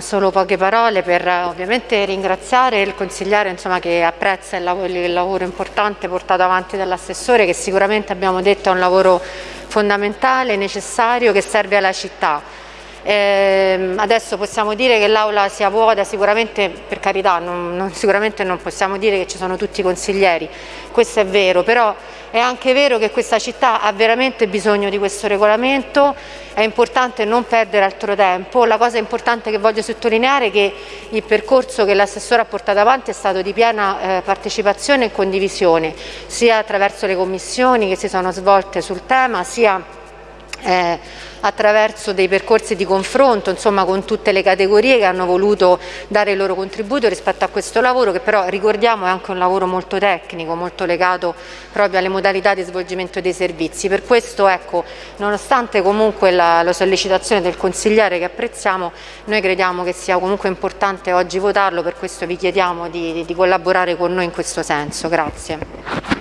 solo poche parole per ovviamente ringraziare il consigliere insomma, che apprezza il lavoro, il lavoro importante portato avanti dall'assessore che sicuramente abbiamo detto è un lavoro fondamentale, necessario, che serve alla città. Eh, adesso possiamo dire che l'aula sia vuota, sicuramente per carità, non, non, sicuramente non possiamo dire che ci sono tutti i consiglieri, questo è vero, però è anche vero che questa città ha veramente bisogno di questo regolamento, è importante non perdere altro tempo, la cosa importante che voglio sottolineare è che il percorso che l'assessore ha portato avanti è stato di piena eh, partecipazione e condivisione, sia attraverso le commissioni che si sono svolte sul tema, sia eh, attraverso dei percorsi di confronto insomma, con tutte le categorie che hanno voluto dare il loro contributo rispetto a questo lavoro che però ricordiamo è anche un lavoro molto tecnico, molto legato proprio alle modalità di svolgimento dei servizi. Per questo ecco, nonostante comunque la, la sollecitazione del consigliere che apprezziamo, noi crediamo che sia comunque importante oggi votarlo, per questo vi chiediamo di, di collaborare con noi in questo senso. Grazie.